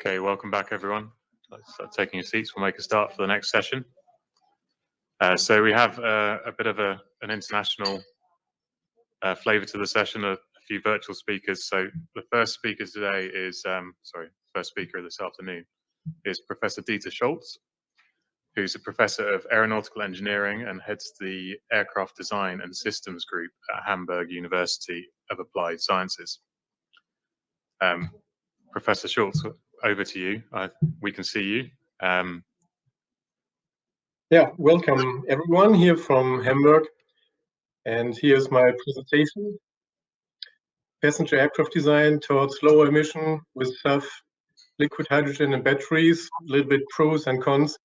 Okay, welcome back everyone. Let's start taking your seats. We'll make a start for the next session. Uh, so we have uh, a bit of a, an international uh, flavor to the session, a, a, few virtual speakers. So the first speaker today is, um, sorry, first speaker this afternoon is Professor Dieter Scholz, who's a professor of aeronautical engineering and heads the aircraft design and systems group at Hamburg University of Applied Sciences. Um, Professor Scholz, over to you. we can see you. Um, yeah, welcome everyone here from Hamburg. And here's my presentation. Passenger aircraft design towards lower emission with SAF, liquid hydrogen and batteries, a little bit pros and cons.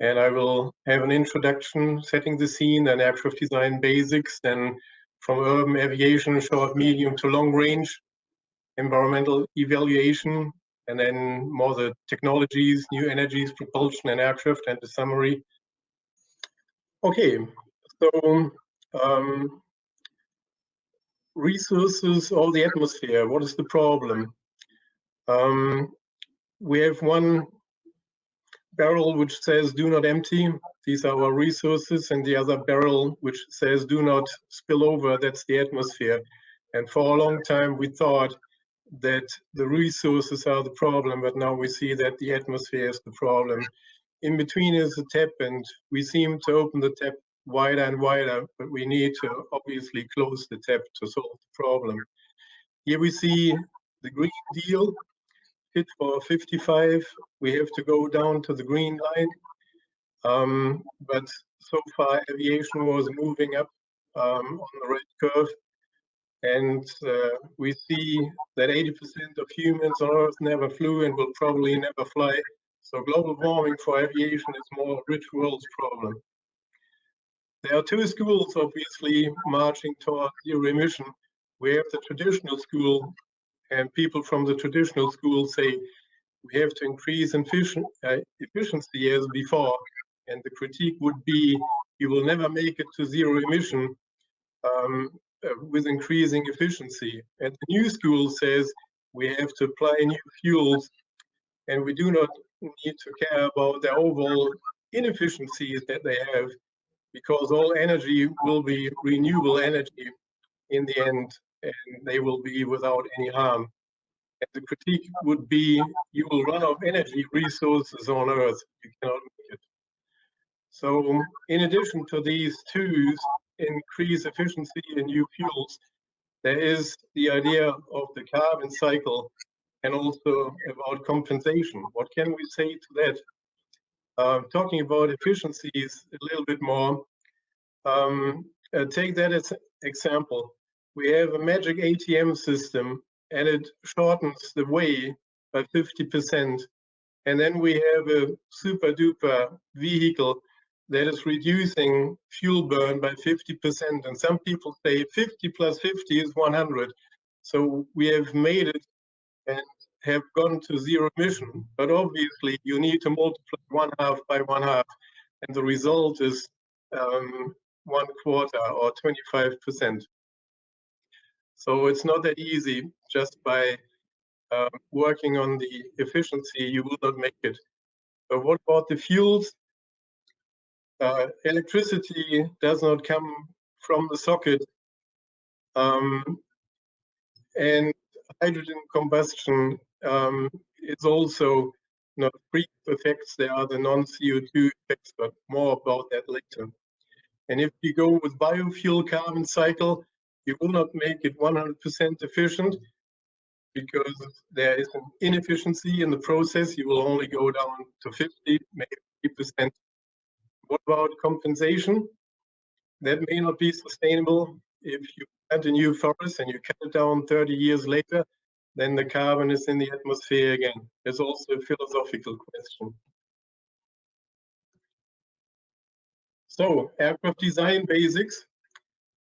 And I will have an introduction setting the scene and aircraft design basics, then from urban aviation, short, medium to long range, environmental evaluation, and then more the technologies, new energies, propulsion and aircraft and the summary. Okay, so um, resources or the atmosphere, what is the problem? Um, we have one barrel which says do not empty, these are our resources, and the other barrel which says do not spill over, that's the atmosphere. And for a long time we thought that the resources are the problem, but now we see that the atmosphere is the problem. In between is the tap, and we seem to open the tap wider and wider, but we need to obviously close the tap to solve the problem. Here we see the Green Deal, Fit for 55. We have to go down to the green line. Um, but so far, aviation was moving up um, on the red curve. And uh, we see that 80% of humans on Earth never flew and will probably never fly. So global warming for aviation is more rich world's problem. There are two schools, obviously, marching toward zero emission. We have the traditional school, and people from the traditional school say we have to increase uh, efficiency as before. And the critique would be you will never make it to zero emission um, Uh, with increasing efficiency. And the new school says we have to apply new fuels and we do not need to care about the overall inefficiencies that they have because all energy will be renewable energy in the end and they will be without any harm. And the critique would be you will run out of energy resources on Earth. You cannot make it. So in addition to these twos, increase efficiency in new fuels, there is the idea of the carbon cycle and also about compensation. What can we say to that? Uh, talking about efficiencies a little bit more, um, uh, take that as an example. We have a magic ATM system and it shortens the way by 50%. And then we have a super duper vehicle that is reducing fuel burn by 50%. And some people say 50 plus 50 is 100. So we have made it and have gone to zero emission. But obviously, you need to multiply one half by one half. And the result is um, one quarter or 25%. So it's not that easy just by um, working on the efficiency, you will not make it. But what about the fuels? Uh, electricity does not come from the socket. Um, and hydrogen combustion um, is also not free effects. There are the non-CO2 effects, but more about that later. And if you go with biofuel carbon cycle, you will not make it 100% efficient because there is an inefficiency in the process. You will only go down to 50, maybe percent what about compensation? That may not be sustainable. If you plant a new forest and you cut it down 30 years later, then the carbon is in the atmosphere again. It's also a philosophical question. So, aircraft design basics.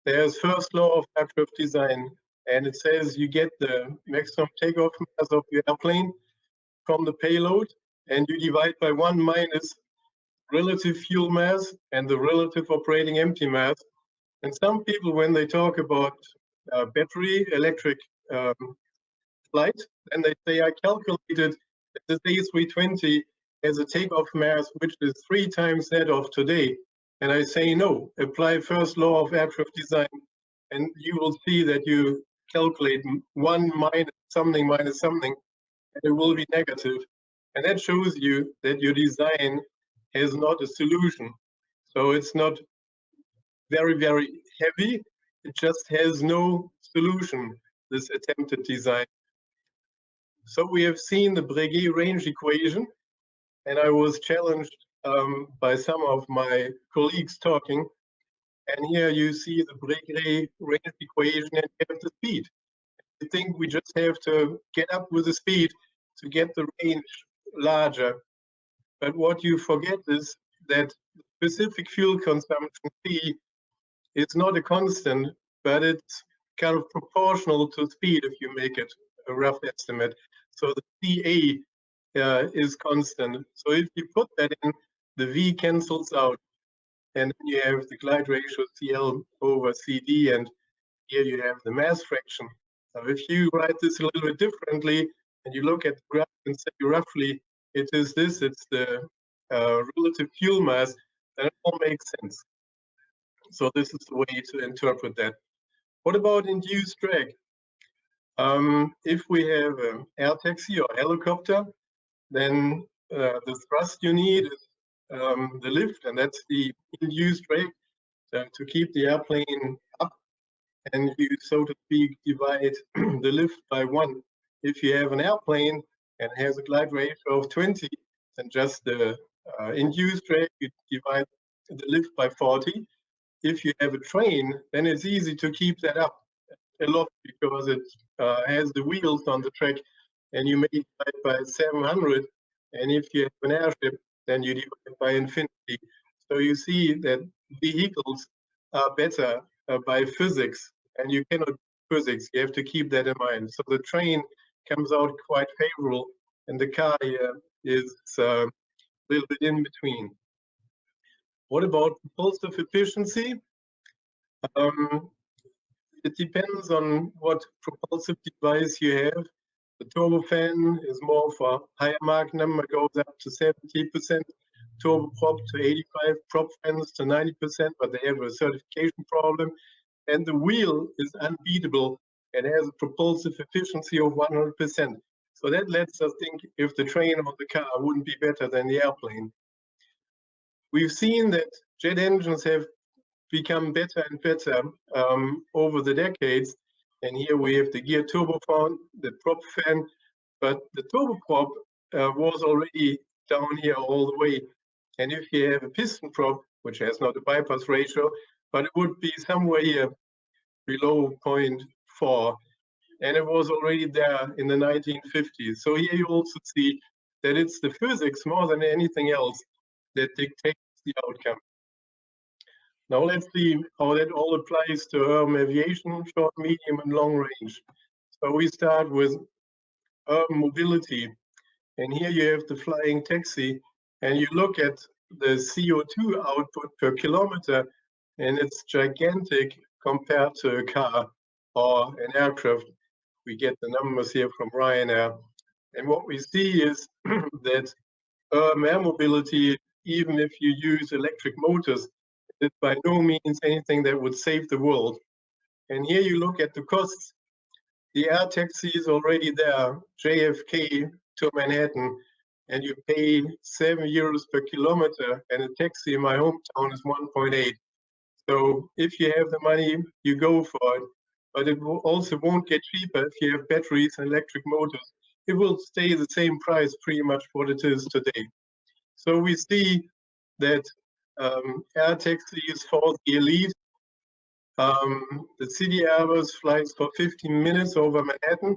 There's first law of aircraft design, and it says you get the maximum takeoff mass of your airplane from the payload, and you divide by one minus relative fuel mass and the relative operating empty mass. And some people, when they talk about uh, battery electric um, flight, and they say, I calculated this A320 has a takeoff mass which is three times that of today. And I say, no, apply first law of aircraft design, and you will see that you calculate one minus something minus something, and it will be negative. And that shows you that your design has not a solution. So it's not very, very heavy. It just has no solution, this attempted design. So we have seen the Breguet range equation, and I was challenged um, by some of my colleagues talking. And here you see the Breguet range equation and you have the speed. I think we just have to get up with the speed to get the range larger. But what you forget is that specific fuel consumption C is not a constant, but it's kind of proportional to speed if you make it a rough estimate. So the CA uh, is constant. So if you put that in, the V cancels out. And then you have the glide ratio CL over CD, and here you have the mass fraction. Now, if you write this a little bit differently, and you look at the graph and say roughly it is this, it's the uh, relative fuel mass, then it all makes sense. So this is the way to interpret that. What about induced drag? Um, if we have an air taxi or helicopter, then uh, the thrust you need is um, the lift, and that's the induced drag uh, to keep the airplane up. And you, so to speak, divide the lift by one. If you have an airplane and has a glide ratio of 20, then just the uh, induced drag, you divide the lift by 40. If you have a train, then it's easy to keep that up a lot because it uh, has the wheels on the track and you may divide by 700. And if you have an airship, then you divide by infinity. So you see that vehicles are better uh, by physics and you cannot physics. You have to keep that in mind. So the train comes out quite favorable and the car here is uh, a little bit in between. What about propulsive efficiency? Um, it depends on what propulsive device you have. The turbofan is more for higher Mach number, goes up to 70%, turboprop to 85, prop fans to 90%, but they have a certification problem. And the wheel is unbeatable and has a propulsive efficiency of 100%. So that lets us think if the train or the car wouldn't be better than the airplane. We've seen that jet engines have become better and better um, over the decades. And here we have the gear turbofan, the prop fan, but the turboprop uh, was already down here all the way. And if you have a piston prop, which has not a bypass ratio, but it would be somewhere here below 0.4, and it was already there in the 1950s. So here you also see that it's the physics more than anything else that dictates the outcome. Now let's see how that all applies to urban aviation, short, medium, and long range. So we start with urban mobility. And here you have the flying taxi, and you look at the CO2 output per kilometer, and it's gigantic compared to a car or an aircraft. We get the numbers here from Ryanair. And what we see is that urban air mobility, even if you use electric motors, is by no means anything that would save the world. And here you look at the costs. The air taxi is already there, JFK to Manhattan, and you pay seven euros per kilometer, and a taxi in my hometown is 1.8. So if you have the money, you go for it. But it will also won't get cheaper if you have batteries and electric motors. It will stay the same price pretty much what it is today. So we see that um, air taxis for the elite. Um, the City Airbus flies for 15 minutes over Manhattan.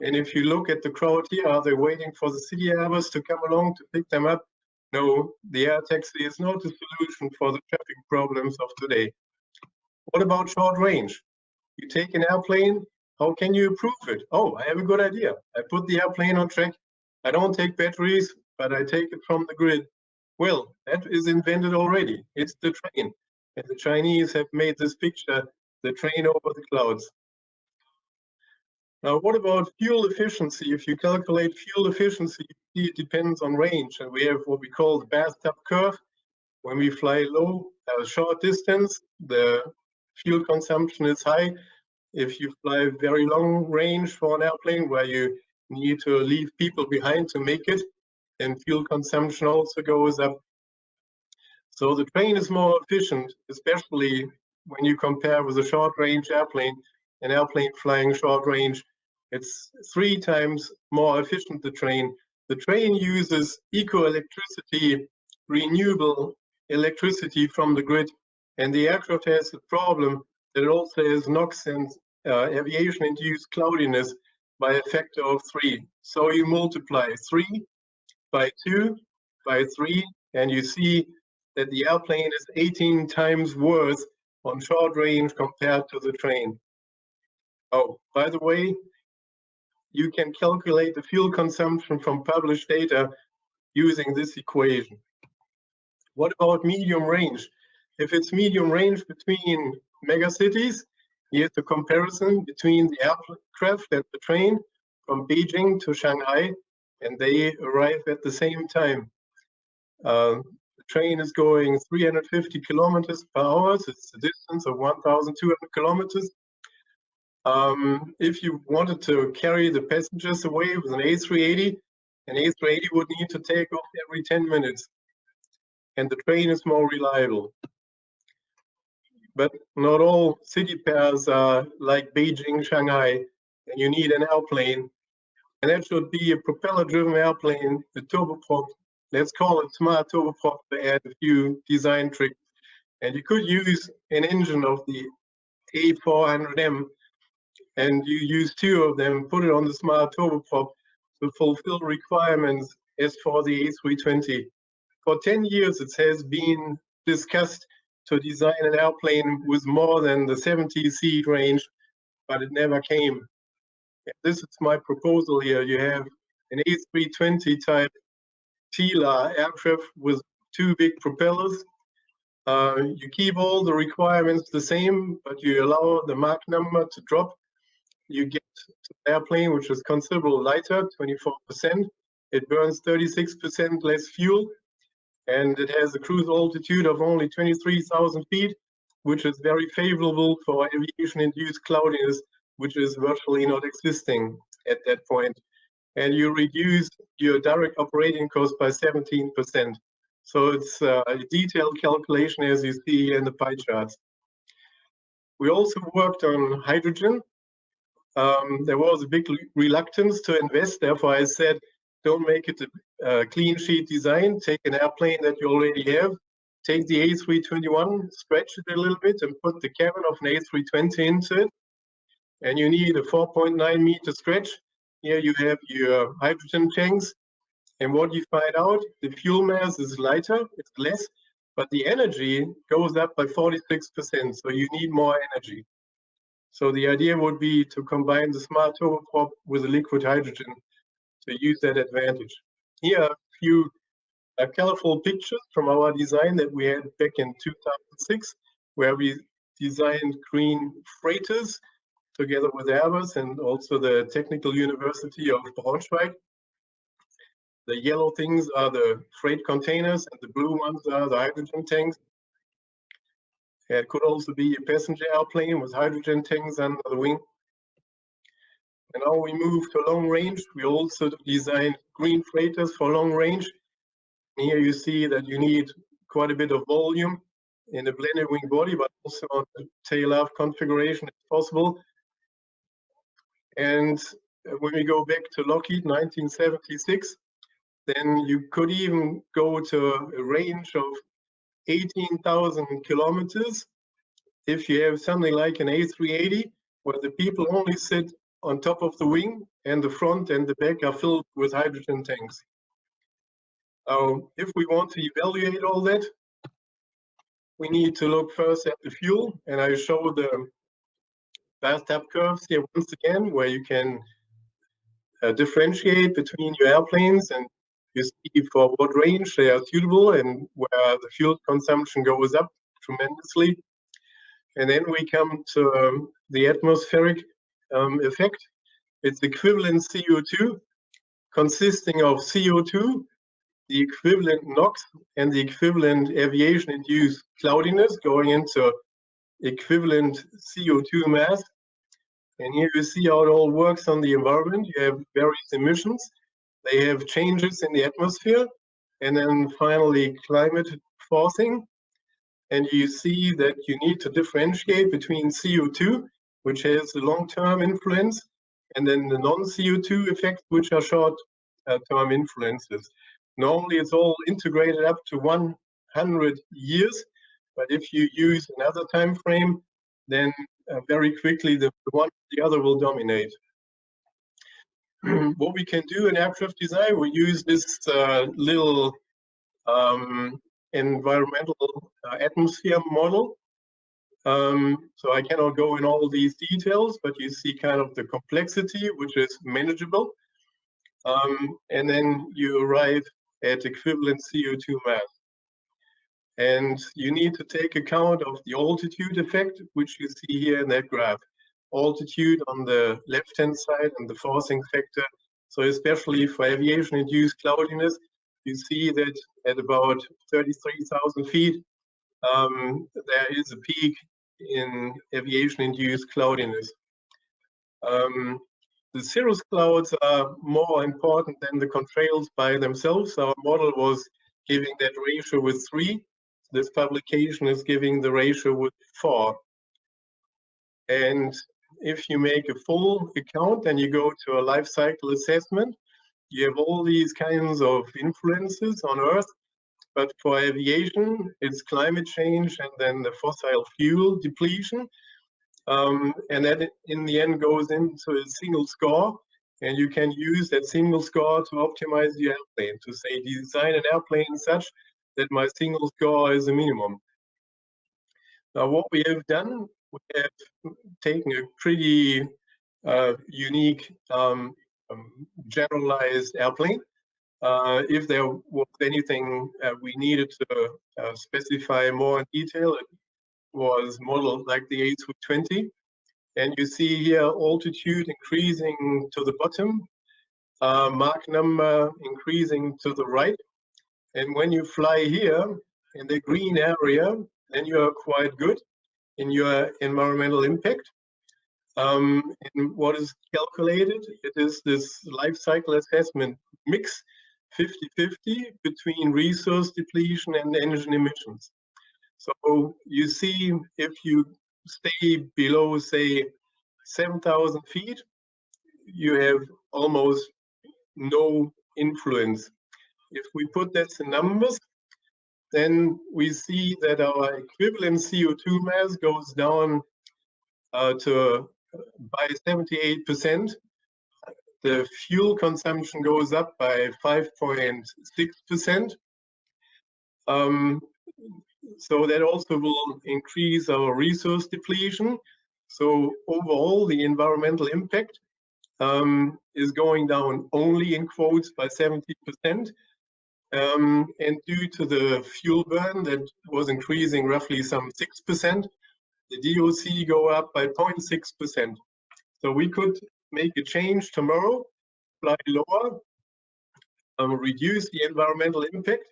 And if you look at the crowd here, are they waiting for the City Airbus to come along to pick them up? No, the air taxi is not a solution for the traffic problems of today. What about short range? You take an airplane, how can you improve it? Oh, I have a good idea. I put the airplane on track. I don't take batteries, but I take it from the grid. Well, that is invented already. It's the train. And the Chinese have made this picture, the train over the clouds. Now, what about fuel efficiency? If you calculate fuel efficiency, it depends on range. And we have what we call the bathtub curve. When we fly low, a short distance, the fuel consumption is high. If you fly very long range for an airplane where you need to leave people behind to make it, then fuel consumption also goes up. So the train is more efficient, especially when you compare with a short range airplane, an airplane flying short range, it's three times more efficient, the train. The train uses eco-electricity, renewable electricity from the grid, and the aircraft has a problem that it also has NOx and uh, aviation-induced cloudiness by a factor of three. So you multiply three by two by three, and you see that the airplane is 18 times worse on short range compared to the train. Oh, by the way, you can calculate the fuel consumption from published data using this equation. What about medium range? If it's medium range between megacities, here's the comparison between the aircraft and the train from Beijing to Shanghai, and they arrive at the same time. Uh, the train is going 350 kilometers per hour, so it's a distance of 1,200 kilometers. Um, if you wanted to carry the passengers away with an A380, an A380 would need to take off every 10 minutes. And the train is more reliable. But not all city pairs are like Beijing, Shanghai, and you need an airplane. And that should be a propeller-driven airplane, the turboprop. Let's call it smart turboprop to add a few design tricks. And you could use an engine of the A400M and you use two of them, put it on the smart turboprop to fulfill requirements as for the A320. For 10 years, it has been discussed to design an airplane with more than the 70 seat range, but it never came. This is my proposal here. You have an A320 type TILA aircraft with two big propellers. Uh, you keep all the requirements the same, but you allow the Mach number to drop you get an airplane which is considerably lighter, 24%. It burns 36% less fuel, and it has a cruise altitude of only 23,000 feet, which is very favorable for aviation-induced cloudiness, which is virtually not existing at that point. And you reduce your direct operating cost by 17%. So it's uh, a detailed calculation as you see in the pie charts. We also worked on hydrogen um, there was a big reluctance to invest. Therefore, I said, don't make it clean sheet design. Take an airplane that you already have. Take the A321, stretch it a little bit, and put the cabin of an A320 into it. And you need a 4.9 meter stretch. Here you have your hydrogen tanks. And what you find out, the fuel mass is lighter, it's less, but the energy goes up by 46%. So you need more energy. So the idea would be to combine the smart turboprop with the liquid hydrogen to use that advantage. Here are a few uh, colorful pictures from our design that we had back in 2006, where we designed green freighters together with Airbus and also the Technical University of Braunschweig. The yellow things are the freight containers and the blue ones are the hydrogen tanks. It could also be a passenger airplane with hydrogen tanks under the wing. And now we move to long range. We also designed green freighters for long range. And here you see that you need quite a bit of volume in the blended wing body, but also on the tail aft configuration if possible. And when we go back to Lockheed 1976, then you could even go to a range of 18,000 kilometers if you have something like an A380 where the people only sit on top of the wing and the front and the back are filled with hydrogen tanks. If we want to evaluate all that, we need to look first at the fuel and I show the bathtub curves here once again where you can uh, differentiate between your airplanes and you see for what range they are suitable and where the fuel consumption goes up tremendously. And then we come to um, the atmospheric um, effect. it's equivalent CO2 consisting of CO2, the equivalent NOx, and the equivalent aviation-induced cloudiness going into equivalent CO2 mass. And here you see how it all works on the environment. You have various emissions. They have changes in the atmosphere. And then finally, climate forcing. And you see that you need to differentiate between CO2, which has long-term influence, and then the non-CO2 effects, which are short-term influences. Normally, it's all integrated up to 100 years, but if you use another time frame, then uh, very quickly the, the one the other will dominate. what we can do in aircraft design, we use this uh, little um, environmental uh, atmosphere model. Um, so I cannot go in all these details, but you see kind of the complexity, which is manageable. Um, and then you arrive at equivalent CO2 mass. And you need to take account of the altitude effect, which you see here in that graph. Altitude on the left-hand side and the forcing factor. So especially for aviation-induced cloudiness, you see that at about 33,000 feet, um, there is a peak in aviation-induced cloudiness. Um, the cirrus clouds are more important than the contrails by themselves. Our model was giving that ratio with three. This publication is giving the ratio with four. And if you make a full account and you go to a life cycle assessment, you have all these kinds of influences on Earth. But for aviation, it's climate change and then the fossil fuel depletion. Um, and that in the end goes into a single score. And you can use that single score to optimize the airplane, to say design an airplane such that my single score is a minimum. Now, what we have done, we have taken a pretty uh, unique um, um, generalized airplane. Uh, if there was anything uh, we needed to uh, specify more in detail, it was modeled like the A220. And you see here altitude increasing to the bottom, uh, Mach number increasing to the right. And when you fly here in the green area, then you are quite good in your environmental impact. Um, and what is calculated, it is this life cycle assessment mix 50-50 between resource depletion and engine emissions. So you see if you stay below, say, 7,000 feet, you have almost no influence. If we put that in numbers, then we see that our equivalent CO2 mass goes down uh, to by 78%. The fuel consumption goes up by 5.6%. Um, so that also will increase our resource depletion. So overall, the environmental impact um, is going down only in quotes by 70%. Um, and due to the fuel burn that was increasing roughly some 6%, the DOC go up by 0.6%. So we could make a change tomorrow, fly lower, um, reduce the environmental impact,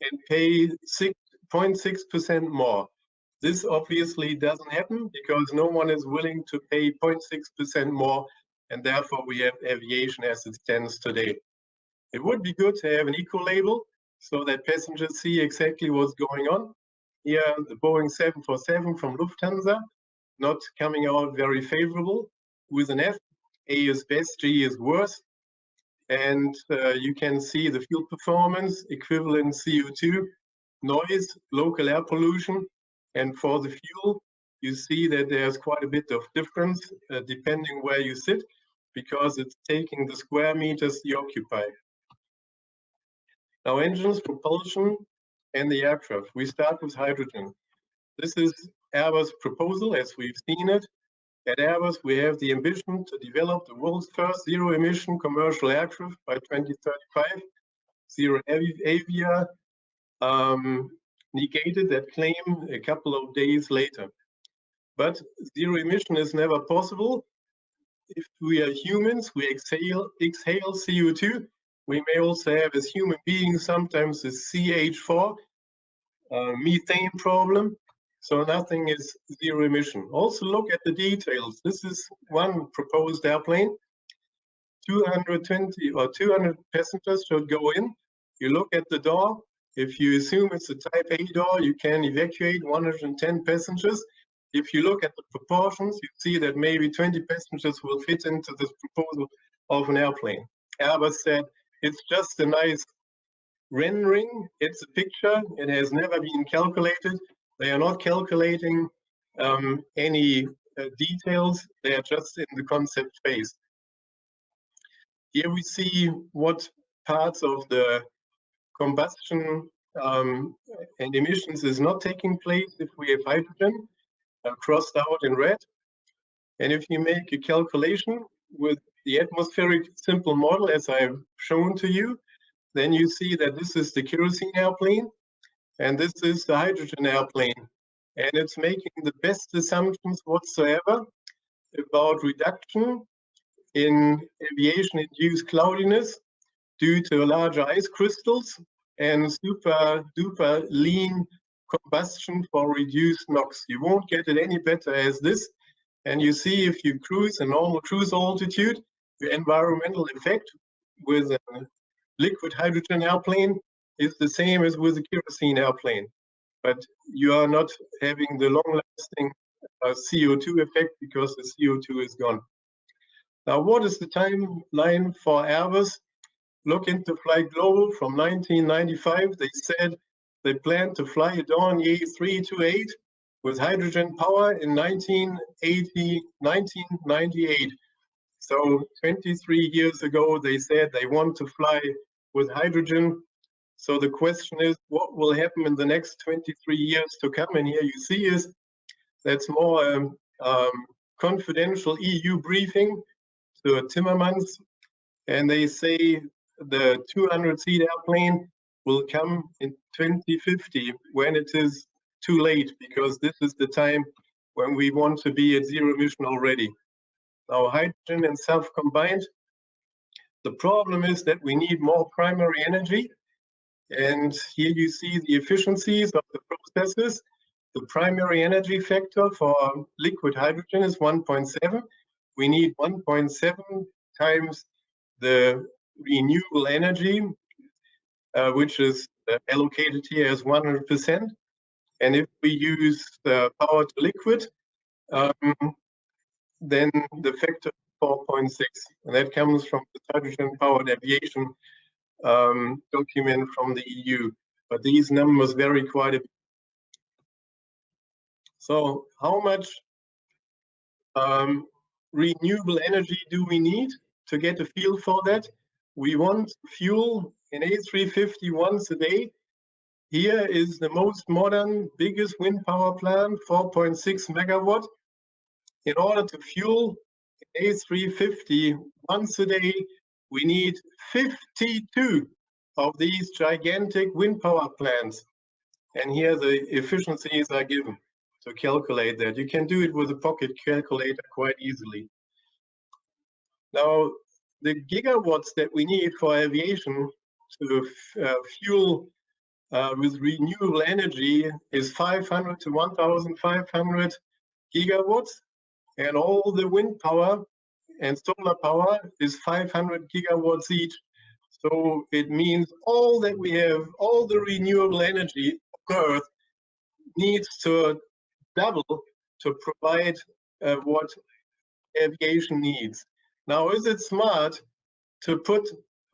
and pay 6.6% more. This obviously doesn't happen because no one is willing to pay 0.6% more, and therefore we have aviation as it stands today. It would be good to have an eco label so that passengers see exactly what's going on, here, the Boeing 747 from Lufthansa, not coming out very favorable with an F. A is best, G is worst. And uh, you can see the fuel performance, equivalent CO2, noise, local air pollution. And for the fuel, you see that there's quite a bit of difference uh, depending where you sit, because it's taking the square meters you occupy. Now engines, propulsion, and the aircraft. We start with hydrogen. This is Airbus' proposal as we've seen it. At Airbus, we have the ambition to develop the world's first zero-emission commercial aircraft by 2035. ZeroAvia um, negated that claim a couple of days later. But zero emission is never possible if we are humans, we exhale, exhale CO2. We may also have, as human beings, sometimes a CH4, uh, methane problem. So nothing is zero emission. Also look at the details. This is one proposed airplane. 220 or 200 passengers should go in. You look at the door. If you assume it's a type A door, you can evacuate 110 passengers. If you look at the proportions, you see that maybe 20 passengers will fit into this proposal of an airplane. Airbus said it's just a nice rendering. It's a picture. It has never been calculated. They are not calculating um, any uh, details. They are just in the concept phase. Here we see what parts of the combustion um, and emissions is not taking place if we have hydrogen uh, crossed out in red. And if you make a calculation with the atmospheric simple model as I've shown to you, then you see that this is the kerosene airplane and this is the hydrogen airplane. And it's making the best assumptions whatsoever about reduction in aviation-induced cloudiness due to larger ice crystals and super duper lean combustion for reduced NOx. You won't get it any better as this. And you see if you cruise a normal cruise altitude, the environmental effect with a liquid hydrogen airplane is the same as with a kerosene airplane. But you are not having the long-lasting uh, CO2 effect because the CO2 is gone. Now, what is the timeline for Airbus? Look into Flight Global from 1995. They said they plan to fly a Dornier 328 with hydrogen power in 1980, 1998. So 23 years ago, they said they want to fly with hydrogen. So the question is, what will happen in the next 23 years to come? And here you see is that's more um, um, confidential EU briefing to Timmermans, and they say the 200-seat airplane will come in 2050 when it is too late, because this is the time when we want to be at zero emission already. Now, hydrogen and SAF combined, the problem is that we need more primary energy. And here you see the efficiencies of the processes. The primary energy factor for liquid hydrogen is 1.7. We need 1.7 times the renewable energy, uh, which is uh, allocated here as 100%. And if we use the power to liquid, um, then the factor 4.6, and that comes from the hydrogen powered aviation um, document from the EU. But these numbers vary quite a bit. So how much um, renewable energy do we need to get a feel for that? We want fuel in A350 once a day. Here is the most modern, biggest wind power plant, 4.6 megawatt. In order to fuel A350 once a day, we need 52 of these gigantic wind power plants. And here the efficiencies are given to calculate that. You can do it with a pocket calculator quite easily. Now, the gigawatts that we need for aviation to uh, fuel uh, with renewable energy is 500 to 1,500 gigawatts, and all the wind power and solar power is 500 gigawatts each. So it means all that we have, all the renewable energy of Earth needs to double to provide uh, what aviation needs. Now, is it smart to put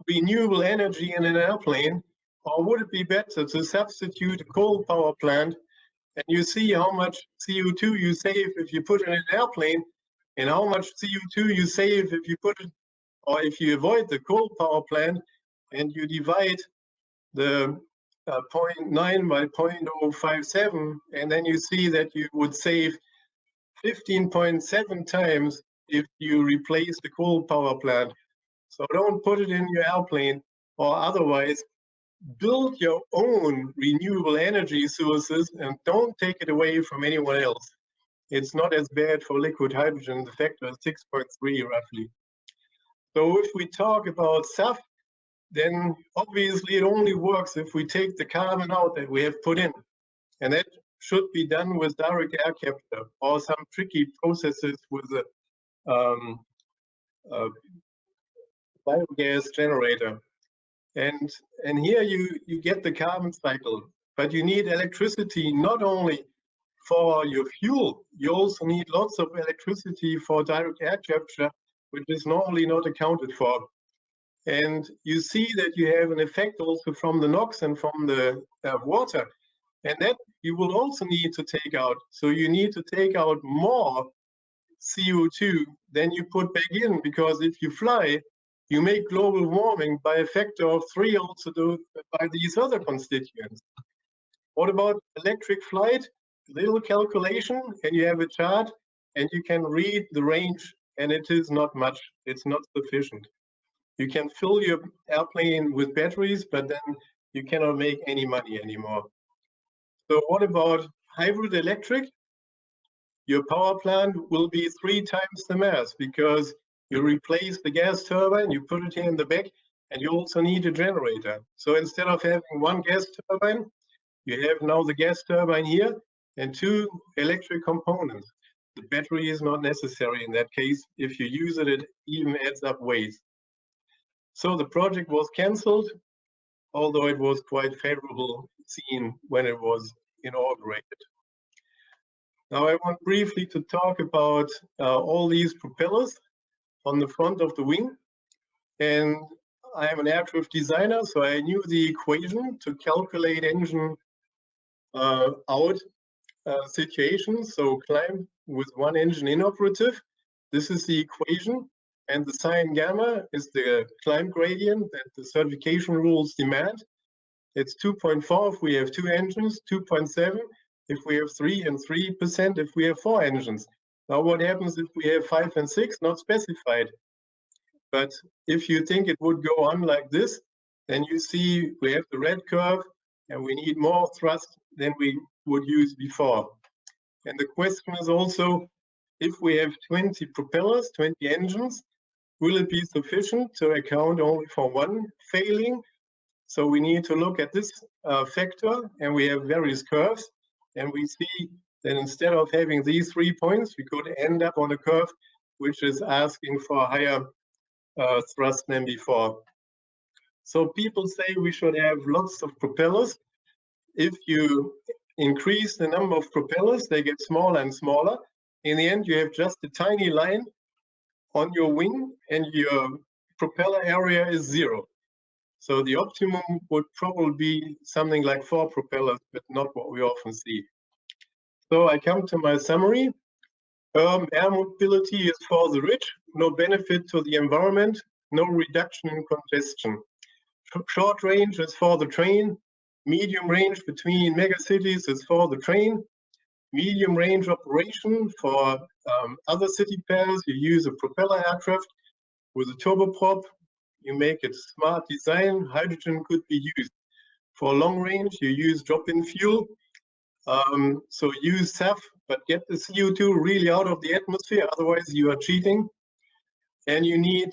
renewable energy in an airplane, or would it be better to substitute a coal power plant and you see how much CO2 you save if you put in an airplane and how much CO2 you save if you put it or if you avoid the coal power plant and you divide the uh, 0.9 by 0.057 and then you see that you would save 15.7 times if you replace the coal power plant. So don't put it in your airplane or otherwise build your own renewable energy sources and don't take it away from anyone else. It's not as bad for liquid hydrogen. The factor is 6.3 roughly. So if we talk about SAF, then obviously it only works if we take the carbon out that we have put in. And that should be done with direct air capture or some tricky processes with a, um, a biogas generator. And, and here you, you get the carbon cycle, but you need electricity not only for your fuel, you also need lots of electricity for direct air capture, which is normally not accounted for. And you see that you have an effect also from the NOx and from the uh, water. And that you will also need to take out. So you need to take out more CO2 than you put back in, because if you fly, you make global warming by a factor of three also do, by these other constituents. What about electric flight? Little calculation and you have a chart and you can read the range and it is not much. It's not sufficient. You can fill your airplane with batteries, but then you cannot make any money anymore. So what about hybrid electric? Your power plant will be three times the mass because you replace the gas turbine, you put it here in the back, and you also need a generator. So instead of having one gas turbine, you have now the gas turbine here and two electric components. The battery is not necessary in that case. If you use it, it even adds up waste. So the project was cancelled, although it was quite favorable seen when it was inaugurated. Now I want briefly to talk about uh, all these propellers on the front of the wing. And I am an aircraft designer, so I knew the equation to calculate engine uh, out uh, situations. So climb with one engine inoperative. This is the equation. And the sine gamma is the climb gradient that the certification rules demand. It's 2.4 if we have two engines, 2.7 if we have three, and 3% if we have four engines. Now what happens if we have five and six, not specified. But if you think it would go on like this, then you see we have the red curve and we need more thrust than we would use before. And the question is also, if we have 20 propellers, 20 engines, Will it be sufficient to account only for one failing? So we need to look at this uh, factor and we have various curves and we see that instead of having these three points, we could end up on a curve which is asking for higher uh, thrust than before. So people say we should have lots of propellers. If you increase the number of propellers, they get smaller and smaller. In the end, you have just a tiny line on your wing and your propeller area is zero. So the optimum would probably be something like four propellers, but not what we often see. So I come to my summary. Um, air mobility is for the rich, no benefit to the environment, no reduction in congestion. Short range is for the train, medium range between megacities is for the train, medium range operation for um, other city pairs, you use a propeller aircraft with a turboprop. You make it smart design. Hydrogen could be used. For long range, you use drop-in fuel. Um, so use SAF, but get the CO2 really out of the atmosphere, otherwise you are cheating. And you need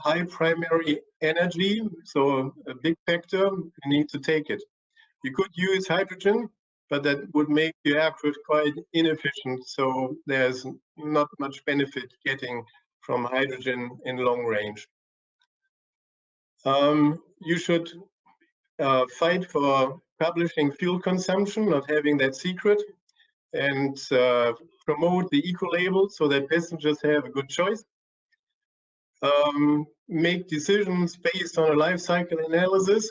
high primary energy, so a big factor, you need to take it. You could use hydrogen, but that would make your aircraft quite inefficient. So there's not much benefit getting from hydrogen in long range. Um, you should uh, fight for publishing fuel consumption, not having that secret, and uh, promote the eco-label so that passengers have a good choice. Um, make decisions based on a life cycle analysis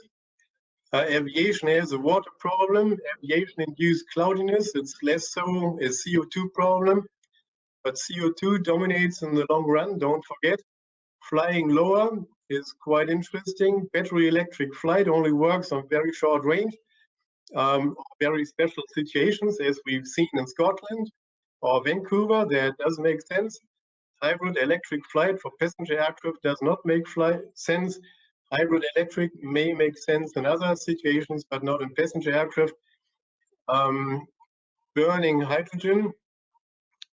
uh, aviation has a water problem. Aviation-induced cloudiness, it's less so a CO2 problem. But CO2 dominates in the long run, don't forget. Flying lower is quite interesting. Battery electric flight only works on very short range, um, very special situations, as we've seen in Scotland or Vancouver, that does make sense. Hybrid electric flight for passenger aircraft does not make sense hybrid electric may make sense in other situations, but not in passenger aircraft. Um, burning hydrogen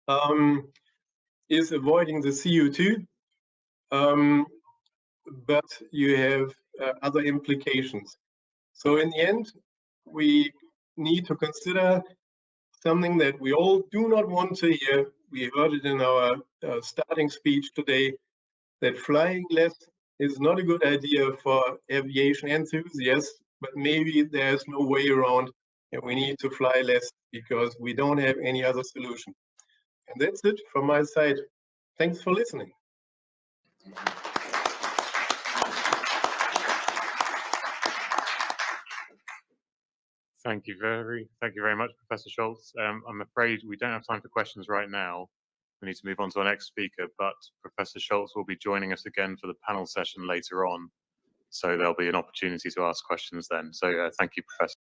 um, is avoiding the CO2, um, but you have uh, other implications. So in the end, we need to consider something that we all do not want to hear. We heard it in our uh, starting speech today, that flying less is not a good idea for aviation enthusiasts, but maybe there's no way around and we need to fly less because we don't have any other solution. And that's it from my side. Thanks for listening. Thank you very, thank you very much, Professor Scholz. Um, I'm afraid we don't have time for questions right now. We need to move on to our next speaker, but Professor Scholz will be joining us again for the panel session later on. So there'll be an opportunity to ask questions then. So uh, thank you, Professor.